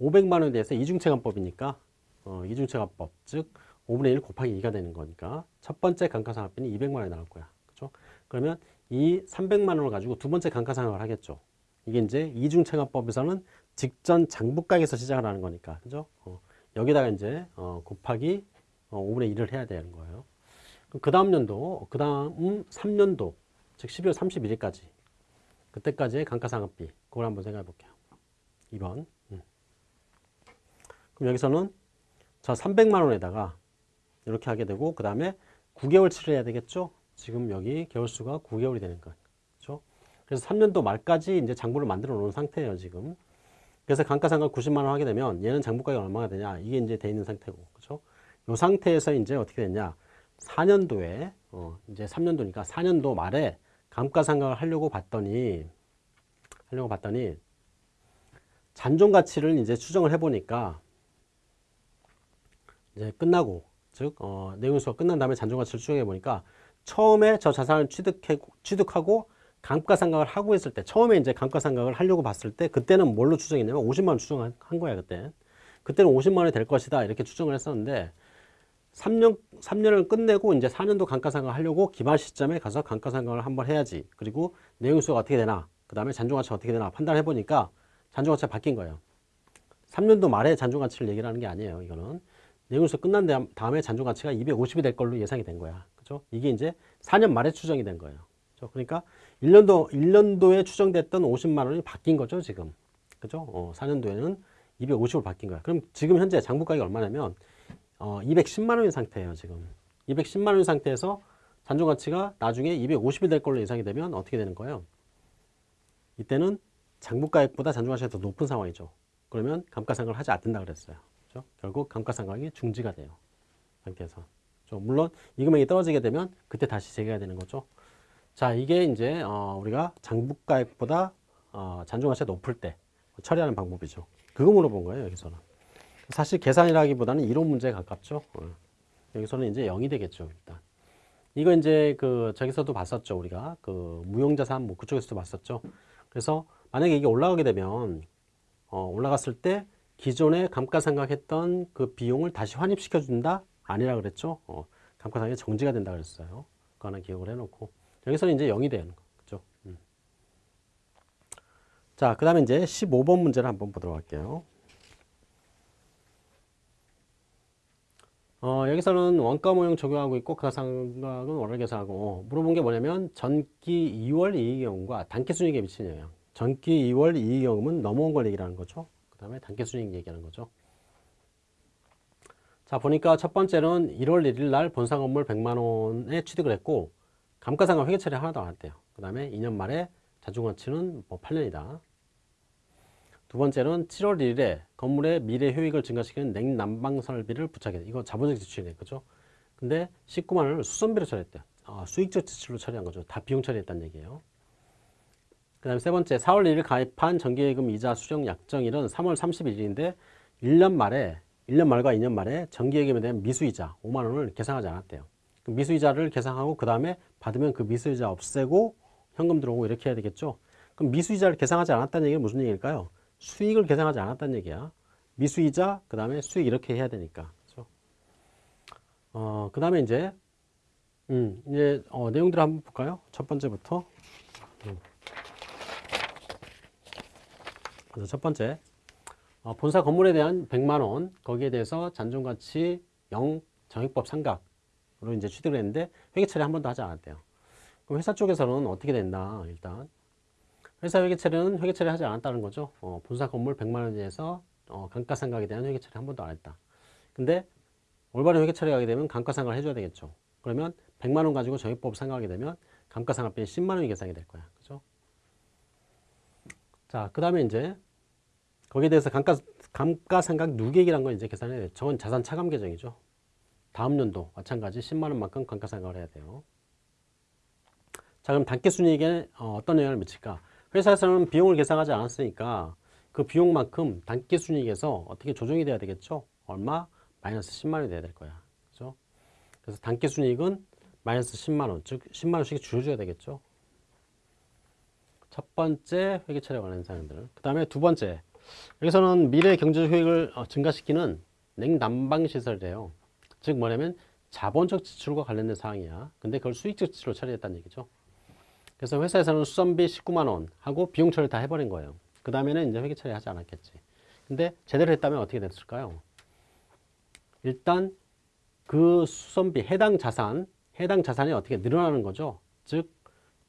500만 원에 대해서 이중체감법이니까, 어, 이중체감법, 즉, 5분의 1 곱하기 2가 되는 거니까, 첫 번째 감가상각비는 200만 원이 나올 거야. 그죠? 그러면 이 300만 원을 가지고 두 번째 감가상각을 하겠죠. 이게 이제 이중체감법에서는 직전 장부가액에서 시작을 하는 거니까. 그죠? 어, 여기다가 이제, 어, 곱하기 어, 5분의 1을 해야 되는 거예요. 그 다음 연도, 그 다음 3년도, 즉 12월 31일까지. 그때까지의 감가상각비. 그걸 한번 생각해 볼게요. 2번. 음. 그럼 여기서는 자, 300만 원에다가 이렇게 하게 되고, 그 다음에 9개월치를 해야 되겠죠? 지금 여기 개월수가 9개월이 되는 거예요. 그렇죠? 그래서 3년도 말까지 이제 장부를 만들어 놓은 상태예요, 지금. 그래서 감가상각 90만 원 하게 되면 얘는 장부가가 얼마가 되냐? 이게 이제 돼 있는 상태고. 그렇죠? 요 상태에서 이제 어떻게 됐냐? 4년도에 어, 이제 3년도니까 4년도 말에 감가상각을 하려고 봤더니 하려고 봤더니 잔존 가치를 이제 추정을 해 보니까 이제 끝나고 즉 어, 내용수가 끝난 다음에 잔존 가치를 추정해 보니까 처음에 저 자산을 취득해, 취득하고 감가상각을 하고 있을 때 처음에 이제 감가상각을 하려고 봤을 때 그때는 뭘로 추정했냐면 50만 원 추정한 거야 그때 그때는 50만 원이 될 것이다 이렇게 추정을 했었는데 3년, 3년을 끝내고 이제 4년도 감가상각을 하려고 기말 시점에 가서 감가상각을 한번 해야지. 그리고 내용수가 어떻게 되나, 그 다음에 잔존가치가 어떻게 되나 판단해 보니까 잔존가치가 바뀐 거예요. 3년도 말에 잔존가치를 얘기를 하는 게 아니에요. 이거는. 내용수 끝난 다음에 잔존가치가 250이 될 걸로 예상이 된 거야. 그죠? 이게 이제 4년 말에 추정이 된 거예요. 그죠? 그러니까 1년도, 1년도에 추정됐던 50만 원이 바뀐 거죠, 지금. 그죠? 어, 4년도에는 250으로 바뀐 거야. 그럼 지금 현재 장부 가격이 얼마냐면 어, 210만 원인 상태예요, 지금. 210만 원인 상태에서 잔존 가치가 나중에 250이 될 걸로 예상이 되면 어떻게 되는 거예요? 이때는 장부 가액보다 잔존 가치가 더 높은 상황이죠. 그러면 감가상각을 하지 않는다 그랬어요. 그렇죠? 결국 감가상각이 중지가 돼요. 상태에서. 물론 이 금액이 떨어지게 되면 그때 다시 재개가 되는 거죠. 자, 이게 이제 어, 우리가 장부가액보다 어, 잔존 가치가 높을 때 처리하는 방법이죠. 그거 물어본 거예요, 여기서는. 사실 계산이라기보다는 이론 문제에 가깝죠. 어. 여기서는 이제 0이 되겠죠, 일단. 이거 이제 그 저기서도 봤었죠, 우리가. 그 무용자산 뭐 그쪽에서도 봤었죠. 그래서 만약에 이게 올라가게 되면 어, 올라갔을 때 기존에 감가상각했던 그 비용을 다시 환입시켜 준다? 아니라 그랬죠. 어, 감가상각이 정지가 된다 그랬어요. 그거 하나 기억을 해놓고 여기서는 이제 0이 되는 거, 그죠? 음. 자, 그 다음에 이제 15번 문제를 한번 보도록 할게요. 어, 여기서는 원가 모형 적용하고 있고 가상각은 월을 계산하고 어, 물어본 게 뭐냐면 전기 2월 이익경과 단기 순이익에 미치는 영향 전기 2월 이익경은 넘어온 걸 얘기하는 거죠 그 다음에 단기 순이익 얘기하는 거죠 자 보니까 첫 번째는 1월 1일 날 본사 건물 100만원에 취득을 했고 감가상각 회계 처리 하나도 안 했대요 그 다음에 2년 말에 자중가치는 뭐 8년이다 두 번째는 7월 1일에 건물의 미래 효익을 증가시키는 냉난방 설비를 부착해. 이거 자본적 지출이네. 그죠? 근데 19만 원을 수선비로 처리했대요. 아, 수익적 지출로 처리한 거죠. 다 비용 처리했다는 얘기예요. 그 다음에 세 번째, 4월 1일 가입한 정기예금 이자 수령 약정일은 3월 31일인데 1년 말에, 1년 말과 2년 말에 정기예금에 대한 미수이자 5만원을 계상하지 않았대요. 그 미수이자를 계상하고 그 다음에 받으면 그 미수이자 없애고 현금 들어오고 이렇게 해야 되겠죠. 그럼 미수이자를 계상하지 않았다는 얘기는 무슨 얘기일까요? 수익을 계상하지 않았다는 얘기야. 미수이자 그 다음에 수익 이렇게 해야 되니까. 그렇죠? 어, 그 다음에 이제 음, 이제 어, 내용들을 한번 볼까요? 첫 번째부터 음. 첫 번째 본사 건물에 대한 100만 원 거기에 대해서 잔존가치 0 정액법 상각으로 이제 취득을 했는데 회계 처리 한 번도 하지 않았대요. 그럼 회사 쪽에서는 어떻게 된다 일단 회사 회계 처리는 회계 처리 하지 않았다는 거죠. 어, 본사 건물 100만 원에 대해서 어, 감가상각에 대한 회계 처리 한 번도 안 했다. 근데 올바른 회계 처리 하게 되면 감가상각을 해줘야 되겠죠. 그러면 100만 원 가지고 정액법 상각하게 되면 감가상각비는 10만 원이 계산이 될 거야. 그죠? 자, 그 다음에 이제 거기에 대해서 감가, 감가상각 누계액이라는 건 이제 계산해야 돼요. 저건 자산 차감 계정이죠. 다음 연도 마찬가지 10만 원만큼 감가상각을 해야 돼요. 자, 그럼 단기순이익에 어, 어떤 영향을 미칠까? 회사에서는 비용을 계산하지 않았으니까 그 비용만큼 단기순이익에서 어떻게 조정이 돼야 되겠죠? 얼마? 마이너스 10만 원이 돼야 될 거야. 그죠? 그래서 단기순이익은 마이너스 10만 원, 즉 10만 원씩 줄여줘야 되겠죠? 첫 번째 회계 처리에 관한 사항들. 그 다음에 두 번째. 여기서는 미래 경제 효익을 어, 증가시키는 냉난방 시설이래요. 즉 뭐냐면 자본적 지출과 관련된 사항이야. 근데 그걸 수익적 지출로 처리했다는 얘기죠. 그래서 회사에서는 수선비 19만 원 하고 비용 처리 다 해버린 거예요. 그 다음에는 이제 회계 처리하지 않았겠지. 근데 제대로 했다면 어떻게 됐을까요? 일단 그 수선비 해당 자산, 해당 자산이 어떻게 늘어나는 거죠. 즉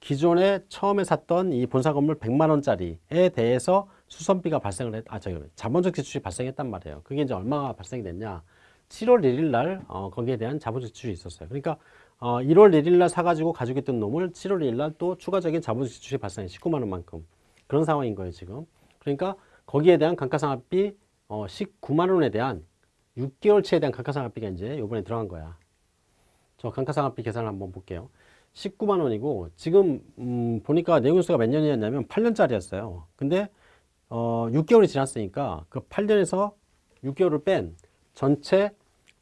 기존에 처음에 샀던 이 본사 건물 100만 원짜리에 대해서 수선비가 발생을 했, 아, 저기, 자본적 지출이 발생했단 말이에요. 그게 이제 얼마가 발생이 됐냐. 7월 1일 날, 어, 거기에 대한 자본적 지출이 있었어요. 그러니까, 어, 1월 1일 날 사가지고 가지고 있던 놈을 7월 1일 날 또 추가적인 자본적 지출이 발생해 19만 원 만큼. 그런 상황인 거예요, 지금. 그러니까, 거기에 대한 감가상각비, 어, 19만 원에 대한 6개월치에 대한 감가상각비가 이제 요번에 들어간 거야. 저 감가상각비 계산을 한번 볼게요. 19만 원이고 지금 음, 보니까 내용수가 몇 년이었냐면 8년짜리였어요. 근데 어, 6개월이 지났으니까 그 8년에서 6개월을 뺀 전체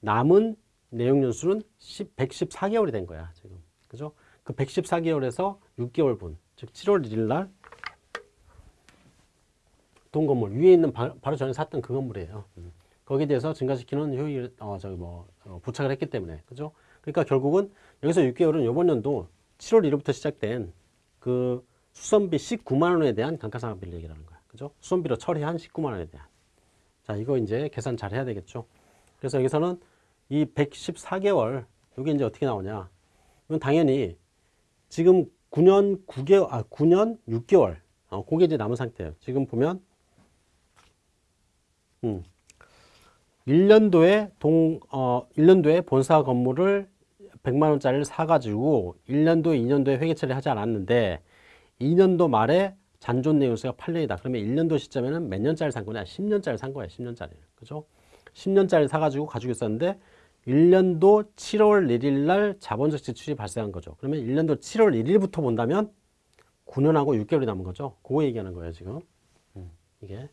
남은 내용 연수는 10, 114개월이 된 거야, 지금. 그죠? 그 114개월에서 6개월 분, 즉 7월 1일 날 동 건물 위에 있는 바, 로 전에 샀던 그 건물이에요. 음. 거기에 대해서 증가시키는 효익 어 저기 뭐 어, 부착을 했기 때문에 그죠? 그러니까 결국은 여기서 6개월은 이번 연도 7월 1일부터 시작된 그 수선비 19만 원에 대한 감가상각비를 얘기하는 거야. 그죠? 수선비로 처리한 19만 원에 대한. 자, 이거 이제 계산 잘 해야 되겠죠. 그래서 여기서는 이 114개월, 이게 이제 어떻게 나오냐. 이건 당연히 지금 9년 9개월, 아, 9년 6개월. 어, 그게 이제 남은 상태예요. 지금 보면, 음, 1년도에 동, 어, 1년도에 본사 건물을 100만 원짜리를 사가지고 1년도, 2년도에 회계 처리하지 않았는데 2년도 말에 잔존 내용수가 8년이다. 그러면 1년도 시점에는 몇 년짜리 산 거냐? 10년짜리 산 거야. 10년짜리. 그죠? 10년짜리 사가지고 가지고 있었는데 1년도 7월 1일 날 자본적 지출이 발생한 거죠. 그러면 1년도 7월 1일부터 본다면 9년하고 6개월이 남은 거죠. 그거 얘기하는 거예요, 지금. 음, 이게.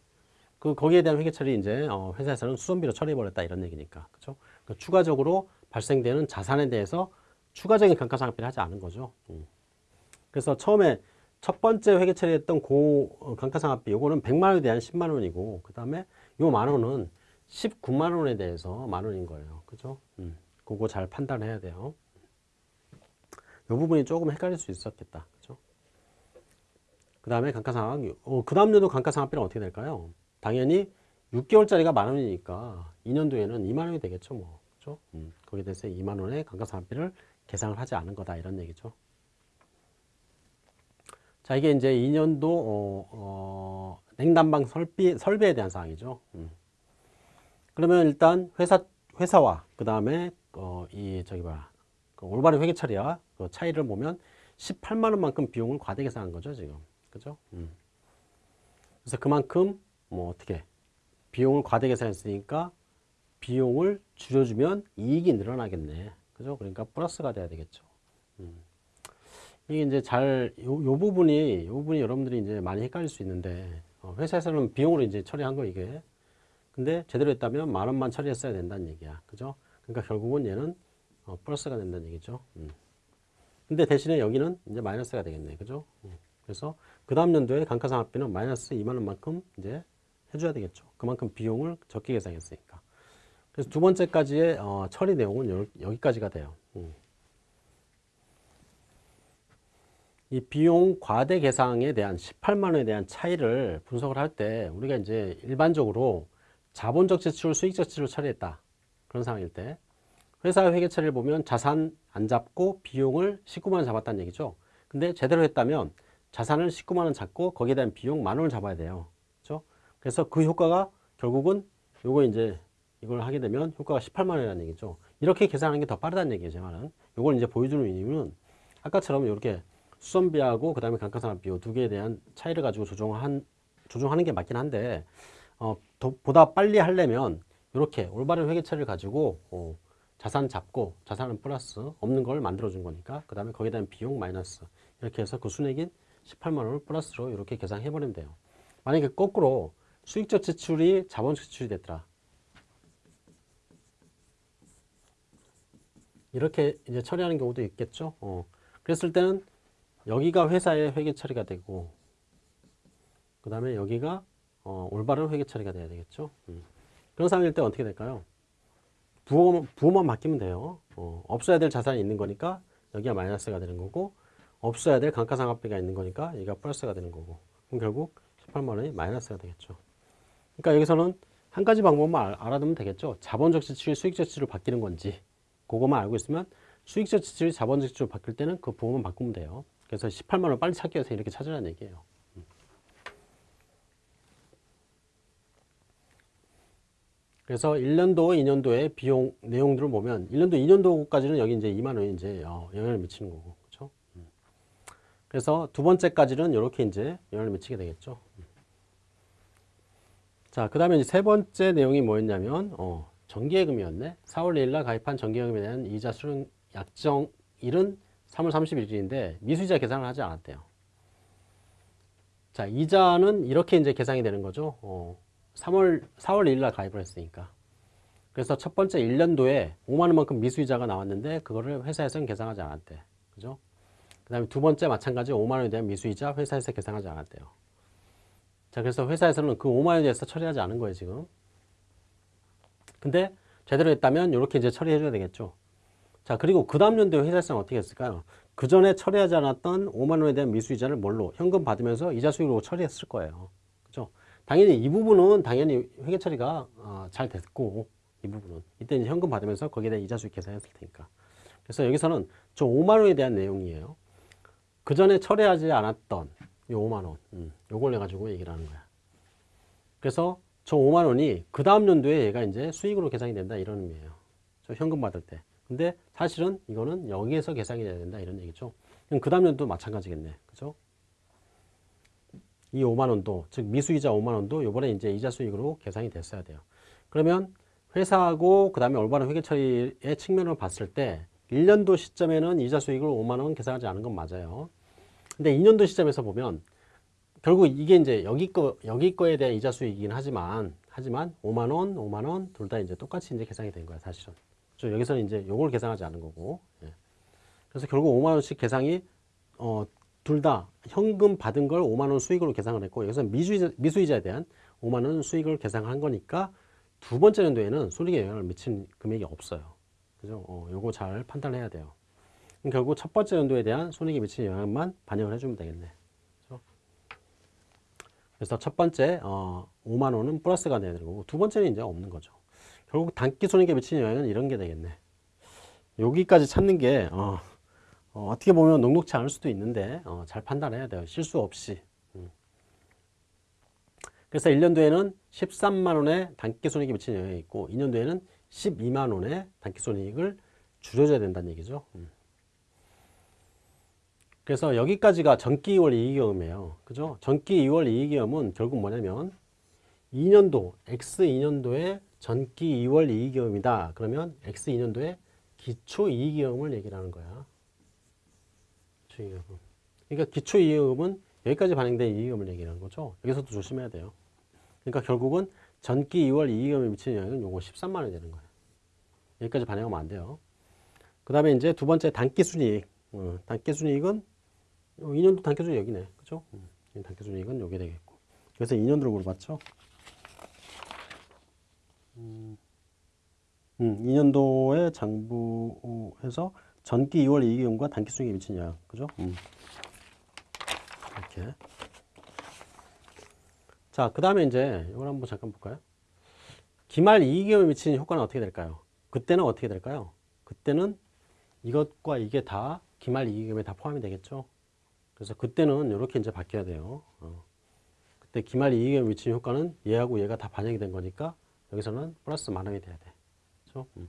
그, 거기에 대한 회계 처리 이제, 어, 회사에서는 수선비로 처리해 버렸다 이런 얘기니까. 그죠? 그 추가적으로 발생되는 자산에 대해서 추가적인 감가상각비를 하지 않은 거죠. 음. 그래서 처음에 첫 번째 회계 처리했던 고 어, 감가상각비 요거는 100만 원에 대한 10만 원이고 그 다음에 요 만 원은 19만 원에 대해서 만 원인 거예요. 그죠? 음. 그거 잘 판단해야 돼요. 요 부분이 조금 헷갈릴 수 있었겠다. 그죠? 그 다음에 감가상각, 어, 그 다음 년도 감가상각비는 어떻게 될까요? 당연히 6개월짜리가 만 원이니까 2년도에는 2만 원이 되겠죠. 뭐. 그죠? 음. 거기에 대해서 2만 원의 감가상각비를 계상을 하지 않은 거다. 이런 얘기죠. 자, 이게 이제 2년도, 어, 어, 냉난방 설비, 설비에 대한 사항이죠. 음. 그러면 일단 회사, 회사와 그 다음에, 어, 이, 저기 봐. 그 올바른 회계 처리와 그 차이를 보면 18만 원만큼 비용을 과대 계산한 거죠, 지금. 그죠? 음. 그래서 그만큼, 뭐, 어떻게. 비용을 과대 계산했으니까 비용을 줄여주면 이익이 늘어나겠네. 그죠? 그러니까 플러스가 돼야 되겠죠. 음. 이게 이제 잘, 요, 요 부분이, 요 부분이 여러분들이 이제 많이 헷갈릴 수 있는데, 어, 회사에서는 비용으로 이제 처리한 거, 이게. 근데 제대로 했다면 만 원만 처리했어야 된다는 얘기야. 그죠? 그러니까 결국은 얘는 어, 플러스가 된다는 얘기죠. 음. 근데 대신에 여기는 이제 마이너스가 되겠네. 그죠? 음. 그래서 그 다음 연도에 감가상각비는 마이너스 2만 원만큼 이제 해줘야 되겠죠. 그만큼 비용을 적게 계산했으니까. 그래서 두 번째까지의 어, 처리 내용은 여기까지가 돼요. 음. 이 비용 과대 계상에 대한 18만 원에 대한 차이를 분석을 할 때 우리가 이제 일반적으로 자본적 지출, 수익적 지출을 처리했다. 그런 상황일 때 회사 회계 처리를 보면 자산 안 잡고 비용을 19만 원 잡았다는 얘기죠. 근데 제대로 했다면 자산을 19만 원 잡고 거기에 대한 비용 만 원을 잡아야 돼요. 그렇죠? 그래서 그 효과가 결국은 요거 이제 이걸 하게 되면 효과가 18만 원이라는 얘기죠. 이렇게 계산하는 게 더 빠르다는 얘기예요, 제 말은. 요걸 이제 보여주는 이유는 아까처럼 이렇게 수선비하고 그다음에 감가상각비 두 개에 대한 차이를 가지고 조정한 조정하는 게 맞긴 한데 어, 더, 보다 빨리 하려면 이렇게 올바른 회계 처리를 가지고 어, 자산 잡고 자산은 플러스 없는 걸 만들어 준 거니까 그 다음에 거기에 대한 비용 마이너스 이렇게 해서 그 순액인 18만 원을 플러스로 이렇게 계산해 버리면 돼요 만약에 거꾸로 수익적 지출이 자본적 지출이 됐더라 이렇게 이제 처리하는 경우도 있겠죠 어. 그랬을 때는 여기가 회사의 회계 처리가 되고 그 다음에 여기가 어, 올바른 회계 처리가 돼야 되겠죠? 음. 그런 상황일 때 어떻게 될까요? 부호만, 부호만 바뀌면 돼요. 어, 없어야 될 자산이 있는 거니까 여기가 마이너스가 되는 거고 없어야 될 감가상각비가 있는 거니까 여기가 플러스가 되는 거고 그럼 결국 18만 원이 마이너스가 되겠죠. 그러니까 여기서는 한 가지 방법만 알- 알아두면 되겠죠. 자본적 지출이 수익적 지출로 바뀌는 건지 그것만 알고 있으면 수익적 지출이 자본적 지출로 바뀔 때는 그 부호만 바꾸면 돼요 그래서 18만 원 빨리 찾기 위해서 이렇게 찾으라는 얘기예요 음. 그래서 1년도, 2년도의 비용 내용들을 보면 1년도, 2년도까지는 여기 이제 2만 원이 이제 어, 영향을 미치는 거고, 그렇죠? 음. 그래서 두 번째까지는 이렇게 이제 영향을 미치게 되겠죠. 음. 자, 그 다음에 세 번째 내용이 뭐였냐면 어, 정기예금이었네. 4월 1일 날 가입한 정기예금에 대한 이자 수령 약정 일은 3월 30일인데 미수이자 계산을 하지 않았대요. 자, 이자는 이렇게 이제 계산이 되는 거죠. 어, 3월, 4월 1일 날 가입을 했으니까. 그래서 첫 번째 1년도에 5만 원만큼 미수이자가 나왔는데 그거를 회사에서는 계산하지 않았대. 그죠? 그 다음에 두 번째 마찬가지 5만 원에 대한 미수이자 회사에서 계산하지 않았대요. 자, 그래서 회사에서는 그 5만 원에 대해서 처리하지 않은 거예요, 지금. 근데 제대로 했다면 이렇게 이제 처리해줘야 되겠죠. 자, 그리고 그 다음 연도에 회사에서는 어떻게 했을까요? 그 전에 처리하지 않았던 5만 원에 대한 미수이자를 뭘로? 현금 받으면서 이자 수익으로 처리했을 거예요. 그죠? 당연히 이 부분은 당연히 회계 처리가 어, 잘 됐고 이 부분은 이때 이제 현금 받으면서 거기에 대한 이자 수익 계산했을 테니까. 그래서 여기서는 저 5만 원에 대한 내용이에요. 그 전에 처리하지 않았던 이 5만 원, 음, 요걸 내 가지고 얘기를 하는 거야. 그래서 저 5만 원이 그 다음 연도에 얘가 이제 수익으로 계산이 된다 이런 의미예요. 저 현금 받을 때. 근데 사실은 이거는 여기에서 계산이 돼야 된다 이런 얘기죠. 그럼 그 다음 연도 마찬가지겠네. 그죠? 이 5만 원도 즉 미수이자 5만 원도 요번에 이제 이자 수익으로 계산이 됐어야 돼요. 그러면 회사하고 그 다음에 올바른 회계 처리의 측면을 봤을 때 1년도 시점에는 이자 수익을 5만 원 계산하지 않은 건 맞아요. 근데 2년도 시점에서 보면 결국 이게 이제 여기 거 여기 거에 대한 이자 수익이긴 하지만 하지만 5만 원, 5만 원 둘 다 이제 똑같이 이제 계산이 된 거야, 사실은. 저 여기서는 이제 요걸 계산하지 않은 거고. 예. 그래서 결국 5만 원씩 계산이 어, 둘 다 현금 받은 걸 5만 원 수익으로 계산을 했고 여기서 미수이자, 미수이자에 대한 5만 원 수익을 계산한 거니까 두 번째 연도에는 손익에 영향을 미친 금액이 없어요. 그죠? 어, 요거 잘 판단해야 돼요. 결국 첫 번째 연도에 대한 손익에 미친 영향만 반영을 해주면 되겠네. 그래서 첫 번째 어, 5만 원은 플러스가 되는 거고 두 번째는 이제 없는 거죠. 결국 단기 손익에 미치는 영향은 이런 게 되겠네. 여기까지 찾는 게 어, 어, 떻게 보면 녹록치 않을 수도 있는데 어, 잘 판단해야 돼요. 실수 없이. 음. 그래서 1년도에는 13만 원의 단기 손익이 미치는 영향이 있고 2년도에는 12만 원의 단기 손익을 줄여줘야 된다는 얘기죠. 음. 그래서 여기까지가 전기 2월 이익경험이에요. 그죠? 전기 2월 이익경험은 결국 뭐냐면 2년도, X 2년도에 전기 2월 이익경험이다. 그러면 X 2년도에 기초 이익경험을 얘기를 하는 거야. 기초 이익금. 그러니까 기초 이익금은 여기까지 반영된 이익금을 얘기하는 거죠. 여기서도 조심해야 돼요. 그러니까 결국은 전기 2월 이익금에 미치는 영향은 요거 13만 원이 되는 거예요. 여기까지 반영하면 안 돼요. 그 다음에 이제 두 번째 단기 순이익. 어, 단기 순이익은 2년도 단기 순이익 여기네. 그죠? 음, 단기 순이익은 여기 되겠고. 그래서 2년도로 물어봤죠. 음, 2년도에 음, 장부에서 전기 2월 이익금과 단기 미친 영향. 그죠? 음. 2년도 2월 이익금과 단기 순이익에 미친 영향은 13만 원이 되는 거예요. 여기까지 반영하면 안 돼요. 결국은 전기 2월 이익금은 여기까지 반영하면 안 돼요. 그죠? 음, 2년도에 장부에서 전기 2월 이익금과 단기 순이익에 미친 영향. 그죠? 음. 이렇게. 자, 그 다음에 이제 이걸 한번 잠깐 볼까요? 기말 이익에 미치는 효과는 어떻게 될까요? 그때는 어떻게 될까요? 그때는 이것과 이게 다 기말 이익금에 다 포함이 되겠죠. 그래서 그때는 이렇게 이제 바뀌어야 돼요. 어. 그때 기말 이익에 미치는 효과는 얘하고 얘가 다 반영이 된 거니까 여기서는 플러스 만 원이 돼야 돼. 그렇죠? 음.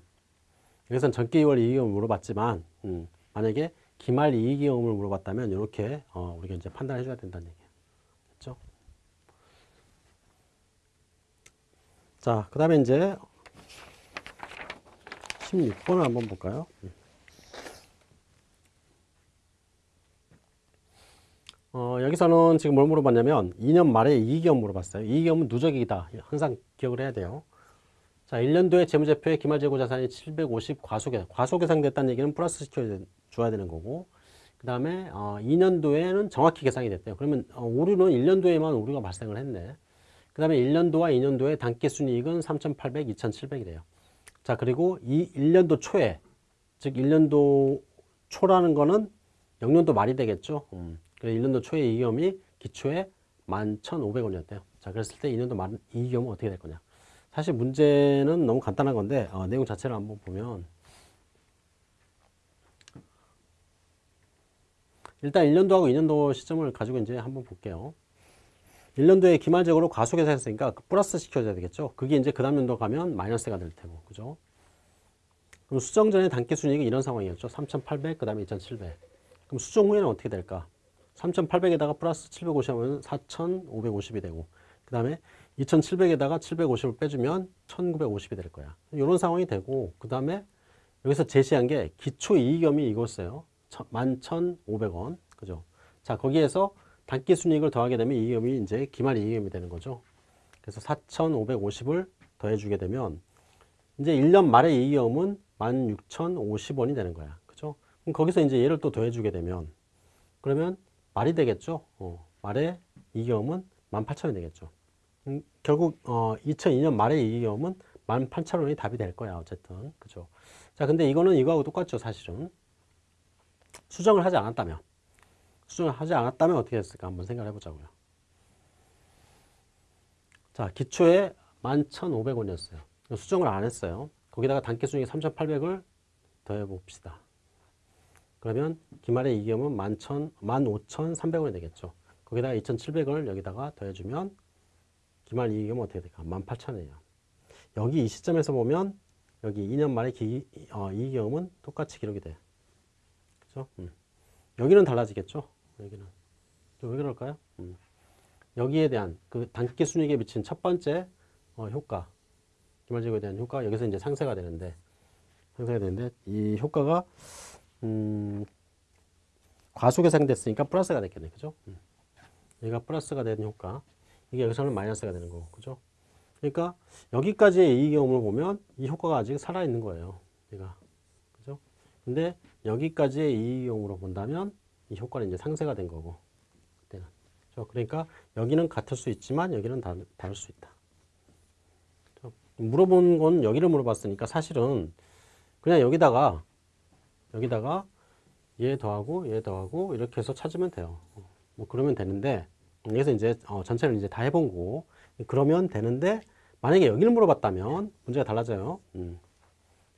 여기서는 전기월 이익금을 물어봤지만 음, 만약에 기말 이익금을 물어봤다면 이렇게 어, 우리가 이제 판단해 줘야 된다는 얘기예요. 그렇죠? 자, 그 다음에 이제 16번을 한번 볼까요? 음. 어, 여기서는 지금 뭘 물어봤냐면 2년 말에 이익이익 물어봤어요. 이익이익은 누적이다. 항상 기억을 해야 돼요. 자, 1년도에 재무제표에 기말재고 자산이 750 과속에 과속계상됐다는 얘기는 플러스 시켜 줘야 되는 거고 그 다음에 어, 2년도에는 정확히 계산이 됐대요. 그러면 어, 오류는 1년도에만 오류가 발생을 했네. 그 다음에 1년도와 2년도에 단기순이익은 3,800, 2,700이래요. 자, 그리고 이 1년도 초에 즉 1년도 초라는 거는 영년도 말이 되겠죠. 음. 그래서 1년도 초에 이익염이 기초에 11,500원이었대요. 자, 그랬을 때 2년도 말 이익염은 어떻게 될 거냐. 사실 문제는 너무 간단한 건데 어, 내용 자체를 한번 보면 일단 1년도하고 2년도 시점을 가지고 이제 한번 볼게요. 1년도에 기말적으로 과속계산했으니까 그 플러스 시켜줘야 되겠죠. 그게 이제 그 다음 연도 가면 마이너스가 될 테고, 그죠? 그럼 수정 전에 단기 순이익은 이런 상황이었죠. 3,800, 그 다음에 2,700. 그럼 수정 후에는 어떻게 될까? 3,800에다가 플러스 750하면 4,550이 되고 그 다음에 2,700에다가 750을 빼주면 1,950이 될 거야. 이런 상황이 되고 그 다음에 여기서 제시한 게 기초 이익염이 이거였어요. 11,500원. 그죠? 자, 거기에서 단기 순이익을 더하게 되면 이익염이 이제 기말 이익염이 되는 거죠. 그래서 4,550을 더해주게 되면 이제 1년 말의 이익염은 16,050원이 되는 거야. 그죠? 그럼 거기서 이제 얘를 또 더해주게 되면 그러면 말이 되겠죠. 어, 말의 이익염은 18,000원이 되겠죠. 음, 결국 어, 2002년 말의 이익염은 18,000원이 답이 될 거야. 어쨌든. 그죠. 자, 근데 이거는 이거하고 똑같죠. 사실은. 수정을 하지 않았다면. 수정을 하지 않았다면 어떻게 됐을까 한번 생각해 보자고요. 자, 기초에 11,500원이었어요. 수정을 안 했어요. 거기다가 단기 수익 3,800을 더해 봅시다. 그러면 기말의 이익은 15,300원이 되겠죠. 거기다가 2,700원을 여기다가 더해주면 기말 이익은 어떻게 될까? 18,000원이에요. 여기 이 시점에서 보면 여기 2년 말의 기, 어, 이익은 똑같이 기록이 돼. 그죠? 음. 여기는 달라지겠죠? 여기는. 왜 그럴까요? 음. 여기에 대한 그 단기 순이익에 미친 첫 번째 어, 효과, 기말제고에 대한 효과 여기서 이제 상쇄가 되는데 상쇄가 되는데 이 효과가 음, 과속계상됐으니까 플러스가 됐겠네. 그죠? 음. 얘가 플러스가 되는 효과. 이게 여기서는 마이너스가 되는 거고. 그죠? 그러니까 여기까지의 이익 경험을 보면 이 효과가 아직 살아있는 거예요. 얘가. 그죠? 근데 여기까지의 이익 경험으로 본다면 이 효과는 이제 상쇄가 된 거고. 그때는. 그죠? 그러니까 여기는 같을 수 있지만 여기는 다, 다를 수 있다. 그죠? 물어본 건 여기를 물어봤으니까 사실은 그냥 여기다가 여기다가 얘 더하고 얘 더하고 이렇게 해서 찾으면 돼요. 뭐 그러면 되는데 여기서 이제 어, 전체를 이제 다 해본 거고 그러면 되는데 만약에 여기를 물어봤다면 문제가 달라져요. 음.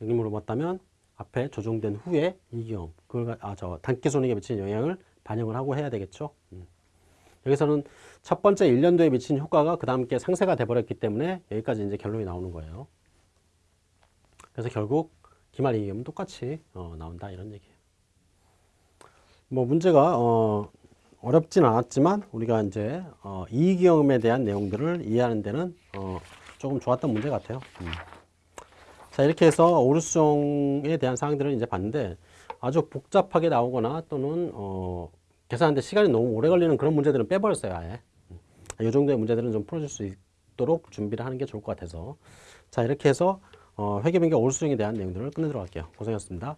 여기 물어봤다면 앞에 조정된 후에 이기험 그걸 아저 단기 손익에 미치는 영향을 반영을 하고 해야 되겠죠. 음. 여기서는 첫 번째 1년도에 미친 효과가 그 다음 게 상세가 돼버렸기 때문에 여기까지 이제 결론이 나오는 거예요. 그래서 결국 기말 이익은 똑같이 어, 나온다 이런 얘기예요. 뭐 문제가 어, 어렵진 않았지만 우리가 이제 어, 이익경험에 대한 내용들을 이해하는 데는 어, 조금 좋았던 문제 같아요. 음. 자 이렇게 해서 오류수정에 대한 사항들을 이제 봤는데 아주 복잡하게 나오거나 또는 어, 계산하는데 시간이 너무 오래 걸리는 그런 문제들은 빼버렸어요 아예. 음. 이 정도의 문제들은 좀 풀어줄 수 있도록 준비를 하는 게 좋을 것 같아서 자 이렇게 해서 어, 회계변경 올수정에 대한 내용들을 끝내도록 할게요. 고생하셨습니다.